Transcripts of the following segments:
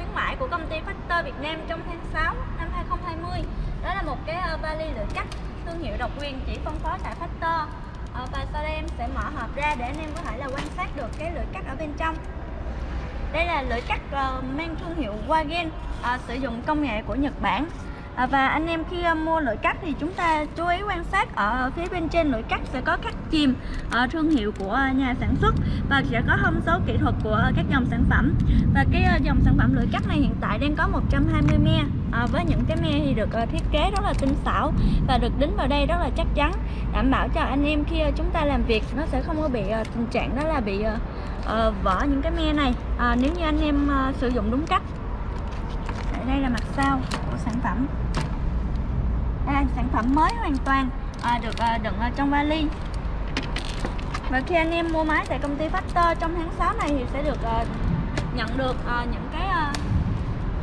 khuyến mãi của công ty Factor Việt Nam trong tháng 6 năm 2020 đó là một cái ờ, vali lưỡi cắt thương hiệu độc quyền chỉ phân phối tại Factor. Ờ, và sau đây em sẽ mở hộp ra để anh em có thể là quan sát được cái lưỡi cắt ở bên trong. Đây là lưỡi cắt ờ, mang thương hiệu Wagen sử dụng công nghệ của Nhật Bản. À, và anh em khi à, mua lưỡi cắt thì chúng ta chú ý quan sát ở phía bên trên lưỡi cắt sẽ có khắc chìm ở thương hiệu của à, nhà sản xuất và sẽ có thông số kỹ thuật của các dòng sản phẩm. Và cái dòng sản phẩm lưỡi cắt này hiện tại đang có 120 me à, với những cái me thì được thiết kế rất là tinh xảo và được đính vào đây rất là chắc chắn đảm bảo cho anh em khi chúng ta làm việc nó sẽ không có bị tình trạng đó là bị ờ, vỡ những cái me này. À, nếu như anh em sử dụng đúng cách đây là mặt sau của sản phẩm đây, sản phẩm mới hoàn toàn à, được à, đựng ở trong vali. Và khi anh em mua máy tại công ty Factor trong tháng 6 này thì sẽ được à, nhận được à, những cái à,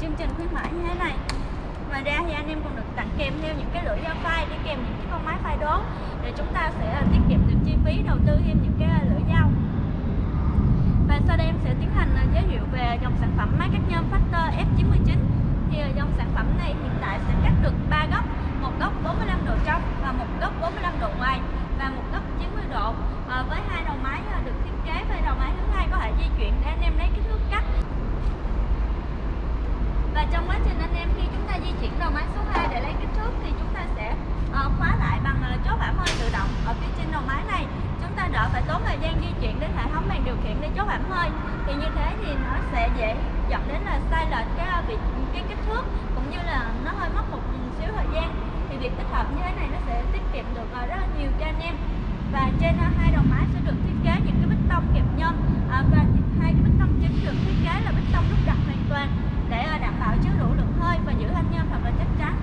chương trình khuyến mãi như thế này. Ngoài ra thì anh em còn được tặng kèm theo những cái lưỡi dao phai đi kèm những cái con máy phai đốn để chúng ta sẽ à, tiết kiệm được chi phí đầu tư thêm những cái à, lưỡi dao. Và sau đây em sẽ tiến hành à, giới thiệu về dòng sản phẩm máy cắt nhôm Factor F99 thì dòng sản phẩm này hiện tại sẽ cắt được 3 góc một góc 45 độ trong và một góc 45 độ ngoài và một góc 90 độ. À, với hai đầu máy ờ, được thiết kế với đầu máy thứ hai có thể di chuyển để anh em lấy kích thước cắt. Và trong quá trình anh em khi chúng ta di chuyển đầu máy số 2 để lấy kích thước thì chúng ta sẽ uh, khóa lại bằng uh, chốt giảm hơi tự động ở phía trên đầu máy này. Chúng ta đỡ phải tốn thời gian di chuyển đến hệ thống bàn điều khiển để chốt giảm hơi. Thì như thế thì nó sẽ dễ dẫn đến là sai lệch cái việc cái kích thước như là nó hơi mất một xíu thời gian, thì việc tích hợp như thế này nó sẽ tiết kiệm được ờ, rất là nhiều cho anh em. Và trên ờ, hai đầu máy sẽ được thiết kế những cái bích tông kẹp nhôm ờ, và hai cái bích tông chính được thiết kế là bích tông đúc đặt hoàn toàn để đảm bảo chứa đủ lượng hơi và giữ thanh nhôm thật là chắc chắn.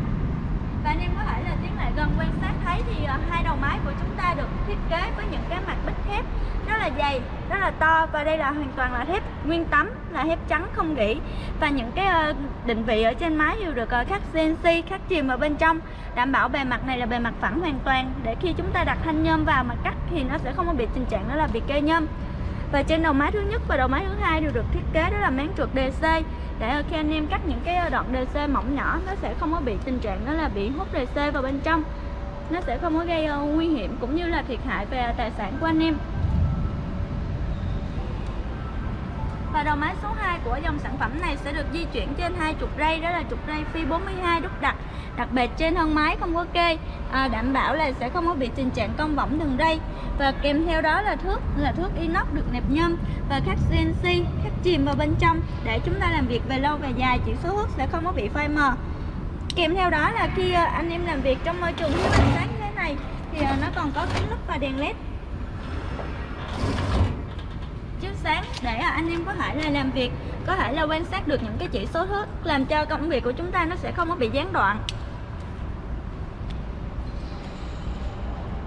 Và anh em có thể là tiến lại gần quan sát thấy thì hai đầu máy của chúng ta được thiết kế với những cái mặt bích thép rất là dày rất là to và đây là hoàn toàn là thép nguyên tấm, là thép trắng không gỉ. Và những cái ờ, định vị ở trên máy đều được ờ, khắc CNC khắc chìm ở bên trong, đảm bảo bề mặt này là bề mặt phẳng hoàn toàn. Để khi chúng ta đặt thanh nhôm vào mà cắt thì nó sẽ không có bị tình trạng đó là bị kê nhôm. Và trên đầu máy thứ nhất và đầu máy thứ hai đều được thiết kế đó là máng trượt DC để ờ, khi anh em cắt những cái đoạn DC mỏng nhỏ, nó sẽ không có bị tình trạng đó là bị hút DC vào bên trong. Nó sẽ không có gây nguy hiểm cũng như là thiệt hại về tài sản của anh em. Và đầu máy số 2 của dòng sản phẩm này sẽ được di chuyển trên hai trục ray đó là trục ray phi 42 đúc đặt đặc biệt trên thân máy không có kê à, đảm bảo là sẽ không có bị tình trạng cong võng đường ray. Và kèm theo đó là thước là thước inox được nẹp nhôm và khắc CNC khắc chìm vào bên trong để chúng ta làm việc về lâu về dài chỉ số thước sẽ không có bị phai mờ. Kèm theo đó là khi à, anh em làm việc trong môi trường thiếu ánh sáng như thế này thì à, nó còn có kính lúp và đèn led. Sáng để à, anh em có thể là làm việc, có thể là quan sát được những cái chỉ số thức, làm cho công việc của chúng ta nó sẽ không có bị gián đoạn.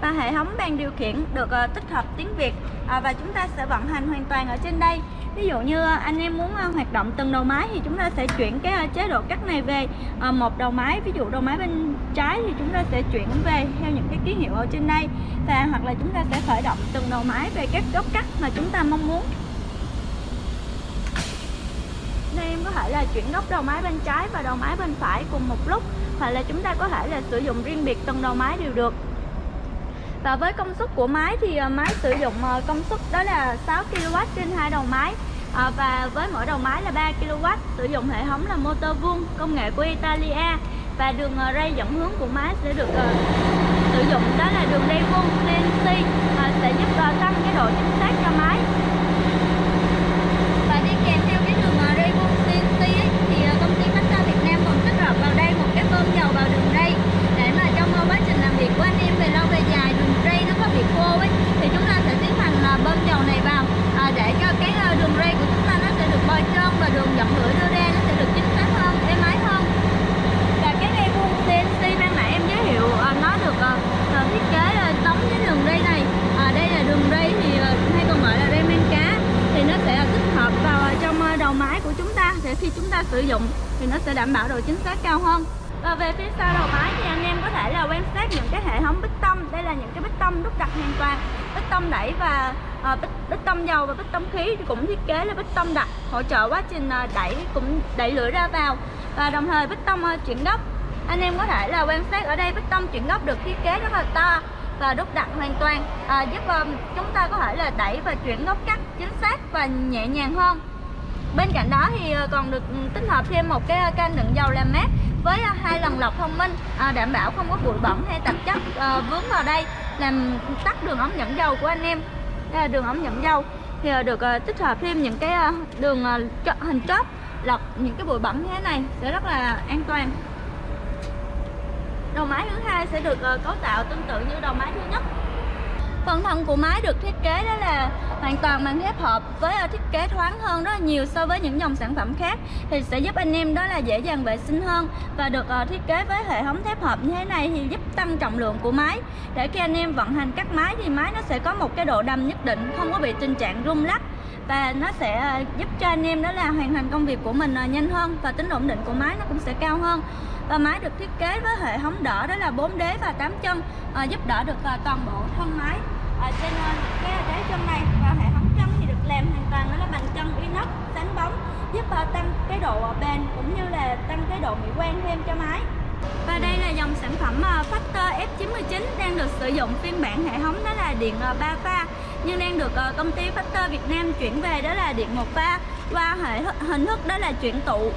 Và hệ thống bàn điều khiển được ờ, tích hợp tiếng Việt à, và chúng ta sẽ vận hành hoàn toàn ở trên đây. Ví dụ như ờ, anh em muốn ờ, hoạt động từng đầu máy thì chúng ta sẽ chuyển cái chế độ cắt này về. Một đầu máy, ví dụ đầu máy bên trái thì chúng ta sẽ chuyển về theo những cái ký hiệu ở trên đây. Và hoặc là chúng ta sẽ khởi động từng đầu máy về các góc cắt mà chúng ta mong muốn đây em có thể là chuyển góc đầu máy bên trái và đầu máy bên phải cùng một lúc hoặc là chúng ta có thể là sử dụng riêng biệt từng đầu máy đều được. Và với công suất của máy thì à, máy sử dụng à, công suất đó là 6 kW trên hai đầu máy. À, và với mỗi đầu máy là 3 kW sử dụng hệ thống là motor vuông công nghệ của Italia. Và đường à, ray dẫn hướng của máy sẽ được uh, sử dụng đó là đường ray vuông CNC uh, sẽ giúp uh, tăng cái độ chính xác cho máy và đi kèm theo cái đường uh, ray vuông CNC ấy, thì uh, công ty Factor Việt Nam còn tích hợp vào đây một cái bơm dầu vào đường ray để mà trong uh, quá trình làm việc của anh em về lâu về dài đường ray nó có bị khô ấy thì chúng ta sẽ tiến hành uh, bơm dầu này vào uh, để cho cái uh, đường ray của chúng ta nó sẽ được bôi trơn và đường dẫn lưỡi đưa ra nó sẽ được chính xác hơn êm ái hơn và cái ray vuông CNC ban nãy em giới thiệu uh, nó được uh, thiết kế uh, tống với đường ray này uh, đây là đường ray thì uh, hay còn gọi là ray men cá thì nó sẽ tích hợp vào trong đầu máy của chúng ta để khi chúng ta sử dụng thì nó sẽ đảm bảo độ chính xác cao hơn và về phía sau đầu máy thì anh em có thể là quan sát những cái hệ thống bích tông đây là những cái bích tông đúc đặt hoàn toàn bích tông đẩy và à, bích, bích tông dầu và bích tông khí thì cũng thiết kế là bích tông đặc hỗ trợ quá trình ờ, đẩy cũng đẩy lưỡi ra vào. Và đồng thời bích tông ờ, chuyển góc. Anh em có thể là quan sát ở đây bích tông chuyển góc được thiết kế rất là to và đúc đặt hoàn toàn à, giúp um, chúng ta có thể là đẩy và chuyển góc cắt chính xác và nhẹ nhàng hơn. Bên cạnh đó thì còn được tích hợp thêm một cái can đựng dầu làm mát với hai lần lọc thông minh à, đảm bảo không có bụi bẩn hay tạp chất à, vướng vào đây làm tắt đường ống dẫn dầu của anh em. Đây là đường ống dẫn dầu. Thì ờ, được ờ, tích hợp thêm những cái ờ, đường hình chóp, lọc những cái bụi bẩn như thế này sẽ rất là an toàn. Đầu máy thứ hai sẽ được cấu tạo tương tự như đầu máy thứ nhất. Phần thân của máy được thiết kế đó là hoàn toàn bằng thép hợp với thiết kế thoáng hơn rất là nhiều so với những dòng sản phẩm khác thì sẽ giúp anh em đó là dễ dàng vệ sinh hơn và được ờ, thiết kế với hệ thống thép hợp như thế này thì giúp tăng trọng lượng của máy. Để khi anh em vận hành các máy thì máy nó sẽ có một cái độ đầm nhất định không có bị tình trạng rung lắc và nó sẽ ờ, giúp cho anh em đó là hoàn thành công việc của mình ờ, nhanh hơn và tính ổn định của máy nó cũng sẽ cao hơn. Và máy được thiết kế với hệ thống đỡ đó là 4 đế và 8 chân à, giúp đỡ được à, toàn bộ thân máy à, trên cái đế chân này và hệ thống chân thì được làm hoàn toàn nó là bằng chân inox sáng bóng, giúp ờ, tăng cái độ ờ, bền cũng như là tăng cái độ mỹ quan thêm cho máy. Và đây là dòng sản phẩm ờ, Factor F99 đang được sử dụng phiên bản hệ thống đó là điện 3 pha, nhưng đang được công ty Factor Việt Nam chuyển về đó là điện 1 pha qua hệ hình thức đó là chuyển tụ,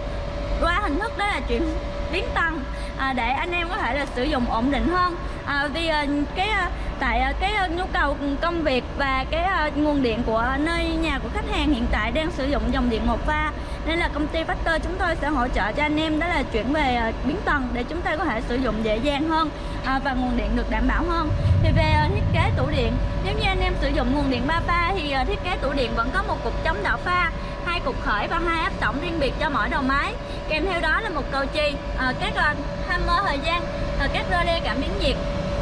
qua hình thức đó là chuyển biến tăng à, để anh em có thể là sử dụng ổn định hơn. À, vì à, cái à, tại à, cái à, nhu cầu công việc và cái à, nguồn điện của nơi nhà của khách hàng hiện tại đang sử dụng dòng điện một pha nên là công ty Factor chúng tôi sẽ hỗ trợ cho anh em đó là chuyển về biến tầng để chúng ta có thể sử dụng dễ dàng hơn và nguồn điện được đảm bảo hơn. Thì về thiết kế tủ điện nếu như anh em sử dụng nguồn điện 3 pha thì thiết kế tủ điện vẫn có một cục chống đảo pha hai cục khởi và hai áp tổng riêng biệt cho mỗi đầu máy. Kèm theo đó là một cầu chì à, các uh, hammer thời gian à, các rơ le cảm biến nhiệt.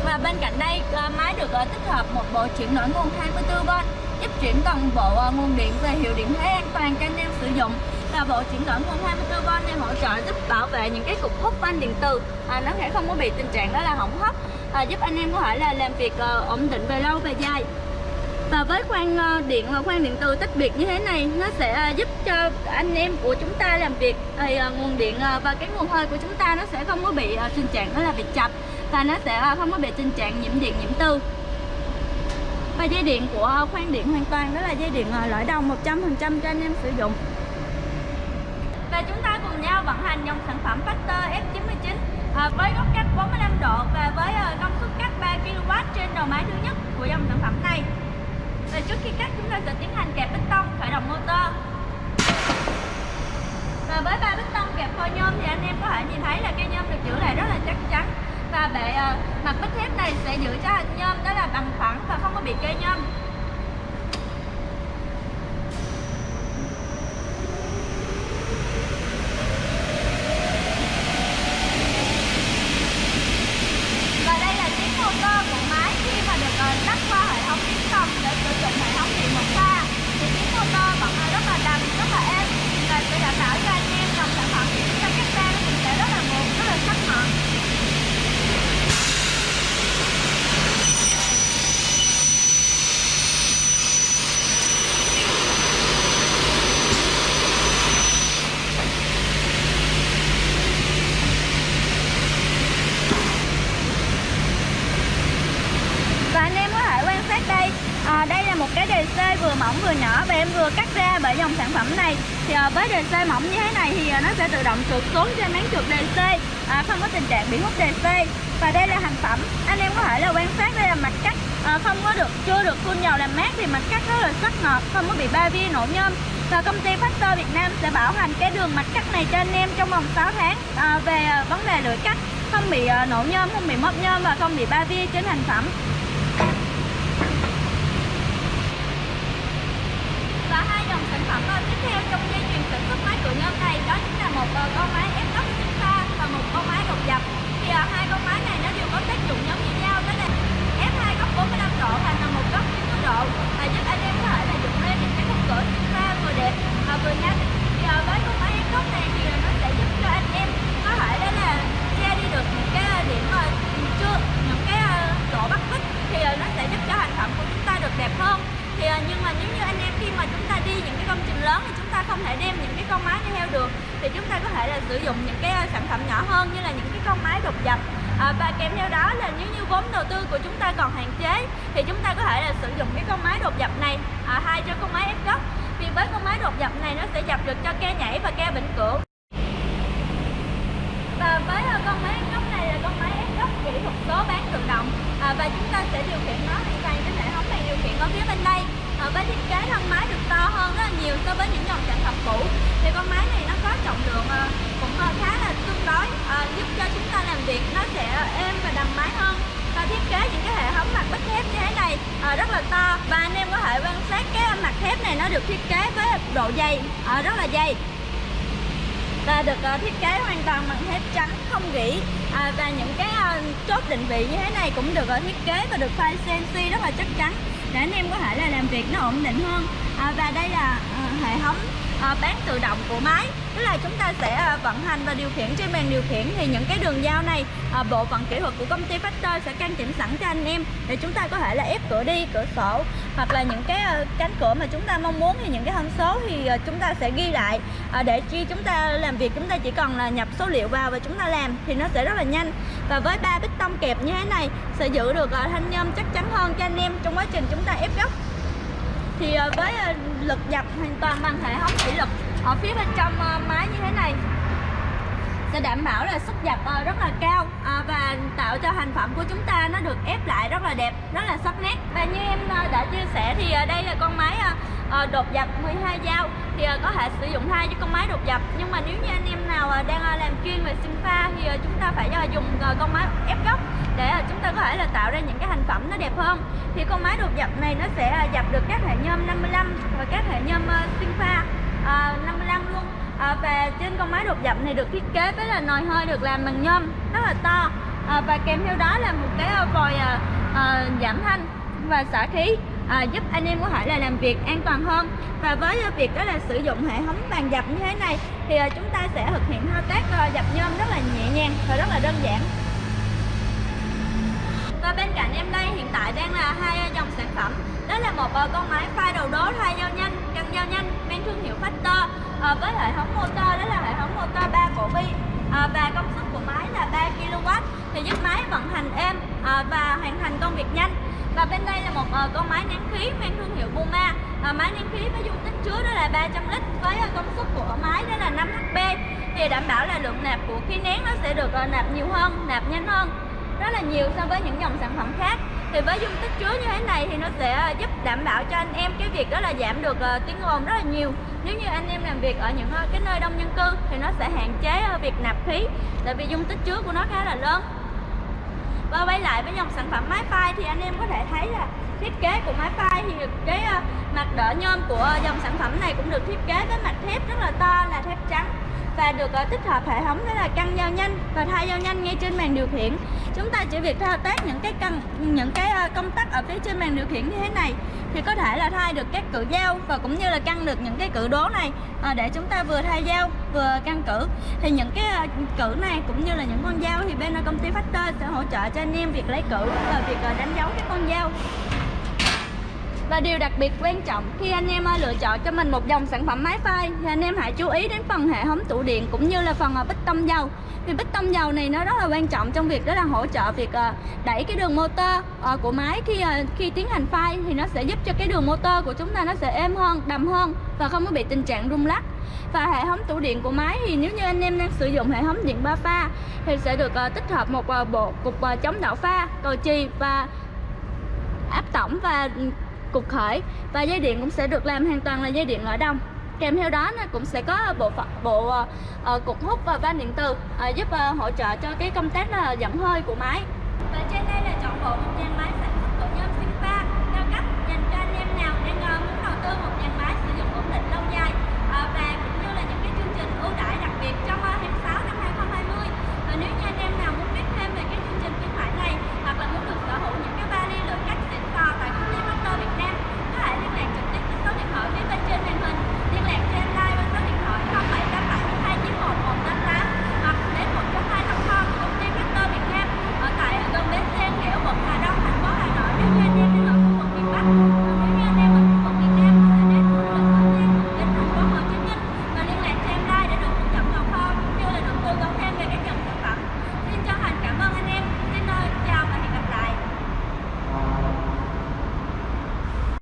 Và bên cạnh đây uh, máy được tích hợp một bộ chuyển đổi nguồn 24V giúp chuyển toàn bộ nguồn điện về hiệu điện thế an toàn cho anh em sử dụng. Và bộ chuyển đổi nguồn 24V này hỗ trợ giúp bảo vệ những cái cục hút van điện từ à, nó sẽ không có bị tình trạng đó là hỏng hóc à, giúp anh em có thể là làm việc ổn định về lâu về dài và với khoang ờ, điện ờ, khoang điện từ tách biệt như thế này nó sẽ ờ, giúp cho anh em của chúng ta làm việc thì nguồn điện và cái nguồn hơi của chúng ta nó sẽ không có bị tình trạng đó là bị chập và nó sẽ không có bị tình trạng nhiễm điện nhiễm từ và dây điện của khoang điện hoàn toàn đó là dây điện lõi đồng 100% cho anh em sử dụng. Và chúng ta cùng nhau vận hành dòng sản phẩm Factor F99 à, với góc cắt 45 độ và với công suất cắt 3 kW trên đầu máy thứ nhất của dòng sản phẩm này và trước khi cắt chúng ta sẽ tiến hành kẹp bích tông khởi động motor. Và với ba bích tông kẹp phôi nhôm thì anh em có thể nhìn thấy là cây nhôm được giữ lại rất là chắc chắn. Và bệ uh, mặt bích thép này sẽ giữ cho hình nhôm đó là bằng phẳng và không có bị cây nhôm. Mỏng vừa nhỏ và em vừa cắt ra bởi dòng sản phẩm này. Thì à, với với DC mỏng như thế này thì à, nó sẽ tự động trượt xuống trên máng trượt DC à, không có tình trạng bị hút DC và đây là thành phẩm. Anh em có thể là quan sát đây là mặt cắt à, không có được chưa được phun dầu làm mát thì mặt cắt rất là sắc ngọt không có bị ba vi nổ nhôm. Và công ty Factor Việt Nam sẽ bảo hành cái đường mặt cắt này cho anh em trong vòng 6 tháng à, về à, vấn đề lưỡi cắt. Không bị nổ nhôm không bị móp nhôm và không bị ba vi trên thành phẩm sản phẩm tiếp theo trong dây chuyền sản xuất máy cửa nhôm này đó chính là một ờ, con máy ép tóc pha và một con máy đột dập. Thì uh, hai con máy này nó đều có tác dụng giống như nhau đó là ép hai góc 45 độ và là một góc 90 độ và giúp anh em có thể là dựng lên những cái khung cửa pha vừa đẹp và vừa nhanh. Thì uh, với con máy ép tóc này thì nó sẽ giúp cho anh em có thể đó là che đi được những cái điểm mà chưa những cái độ bắt vít thì nó sẽ giúp cho thành phẩm của chúng ta được đẹp hơn thì như những cái công trình lớn thì chúng ta không thể đem những cái con máy đi theo được thì chúng ta có thể là sử dụng những cái ờ, sản phẩm nhỏ hơn như là những cái con máy đột dập à, và kèm theo đó là nếu như vốn đầu tư của chúng ta còn hạn chế thì chúng ta có thể là sử dụng cái con máy đột dập này à, hai cho con máy ép gốc thì với con máy đột dập này nó sẽ dập được cho ke nhảy và ke vĩnh cửu và với uh, con máy ép gốc này là con máy ép gốc kỹ thuật số bán tự động. À, và chúng ta sẽ điều khiển nó hoàn toàn trên hệ thống này điều khiển ở phía bên đây. À, với thiết kế thân máy được to hơn rất là nhiều so với những dòng sản phẩm cũ. Thì con máy này nó có trọng lượng à, cũng à, khá là tương đối à, giúp cho chúng ta làm việc nó sẽ êm và đầm máy hơn. Và thiết kế những cái hệ thống mặt bích thép như thế này à, rất là to. Và anh em có thể quan sát cái mặt thép này nó được thiết kế với độ dày à, rất là dày và được ờ, thiết kế hoàn toàn bằng thép trắng không gỉ. À, và những cái chốt định vị như thế này cũng được thiết kế và được file CNC rất là chắc chắn để anh em có thể là làm việc nó ổn định hơn. À, và đây là hệ thống À, bán tự động của máy. Tức là chúng ta sẽ à, vận hành và điều khiển trên bàn điều khiển. Thì những cái đường dao này à, bộ phận kỹ thuật của công ty Factor sẽ căn chỉnh sẵn cho anh em để chúng ta có thể là ép cửa đi, cửa sổ. Hoặc là những cái cánh cửa mà chúng ta mong muốn thì những cái thông số thì chúng ta sẽ ghi lại. Để khi chúng ta làm việc, chúng ta chỉ cần là nhập số liệu vào và chúng ta làm thì nó sẽ rất là nhanh. Và với ba bích tông kẹp như thế này sẽ giữ được thanh nhôm chắc chắn hơn cho anh em trong quá trình chúng ta ép góc thì ờ, với ờ, lực dập hoàn toàn bằng hệ thống thủy lực ở phía bên trong ờ, máy như thế này. Sẽ đảm bảo là sức dập rất là cao và tạo cho thành phẩm của chúng ta nó được ép lại rất là đẹp, rất là sắc nét. Và như em đã chia sẻ thì đây là con máy đột dập 12 dao thì à, có thể sử dụng thay cho con máy đột dập nhưng mà nếu như anh em nào à, đang à, làm chuyên về sinh pha thì chúng ta phải dùng con máy ép gốc để chúng ta có thể là tạo ra những cái thành phẩm nó đẹp hơn. Thì con máy đột dập này nó sẽ dập được các hệ nhôm 55 và các hệ nhôm sinh pha 55 luôn. Và trên con máy đột dập này được thiết kế với là nồi hơi được làm bằng nhôm, rất là to. Và kèm theo đó là một cái vòi giảm thanh và xả khí à, giúp anh em có thể là làm việc an toàn hơn. Và với à, việc đó là sử dụng hệ thống bàn dập như thế này thì à, chúng ta sẽ thực hiện thao tác à, dập nhôm rất là nhẹ nhàng và rất là đơn giản. Và bên cạnh em đây hiện tại đang là hai à, dòng sản phẩm. Đó là một à, con máy pha đầu đố thay dao nhanh căng dao nhanh mang thương hiệu Factor à, với hệ thống motor đó là hệ thống motor 3 cổ bi à, và công suất của máy là 3 kW thì giúp máy vận hành êm à, và hoàn thành công việc nhanh và bên đây là một uh, con máy nén khí mang thương hiệu Buma uh, ờ, máy nén khí với dung tích chứa đó là 300 lít với uh, công suất của máy đó là 5 HP thì đảm bảo là lượng nạp của khí nén nó sẽ được uh, nạp nhiều hơn nạp nhanh hơn rất là nhiều so với những dòng sản phẩm khác. Thì với dung tích chứa như thế này thì nó sẽ giúp đảm bảo cho anh em cái việc đó là giảm được uh, tiếng ồn rất là nhiều. Nếu như anh em làm việc ở những uh, cái nơi đông dân cư thì nó sẽ hạn chế uh, việc nạp khí tại vì dung tích chứa của nó khá là lớn và quay lại với dòng sản phẩm máy phai thì anh em có thể thấy là thiết kế của máy phai thì cái ờ, mặt đỡ nhôm của dòng sản phẩm này cũng được thiết kế với mặt thép rất là to, là thép trắng và được ờ, tích hợp hệ thống đó là căng dao nhanh và thay dao nhanh ngay trên màn điều khiển. Chúng ta chỉ việc thao tác những cái căng, những cái ờ, công tắc ở phía trên màn điều khiển như thế này thì có thể là thay được các cử dao và cũng như là căng được những cái cử đố này ờ, để chúng ta vừa thay dao vừa căng cử. Thì những cái cự cử này cũng như là những con dao thì bên công ty Factor sẽ hỗ trợ cho anh em việc lấy cử và việc đánh dấu cái con dao và điều đặc biệt quan trọng, khi anh em lựa chọn cho mình một dòng sản phẩm máy phai, thì anh em hãy chú ý đến phần hệ thống tủ điện cũng như là phần à, bích tông dầu. Vì bích tông dầu này nó rất là quan trọng trong việc đó là hỗ trợ việc à, đẩy cái đường motor à, của máy khi khi tiến hành phai thì nó sẽ giúp cho cái đường motor của chúng ta nó sẽ êm hơn, đầm hơn và không có bị tình trạng rung lắc. Và hệ thống tủ điện của máy thì nếu như anh em đang sử dụng hệ thống điện ba pha thì sẽ được tích hợp một bộ cục chống đảo pha, cầu chì và áp tổng và cục khởi và dây điện cũng sẽ được làm hoàn toàn là dây điện lõi đồng kèm theo đó nó cũng sẽ có bộ phận bộ ờ, uh, cục hút và van điện từ uh, ờ, giúp uh, hỗ trợ cho cái công tác là dẫn hơi của máy. Và trên đây là chọn bộ một dàn máy sản xuất của nhóm Sinpa cao cấp dành cho anh em nào đang uh, muốn đầu tư một dàn máy sử dụng ổn định lâu dài uh, và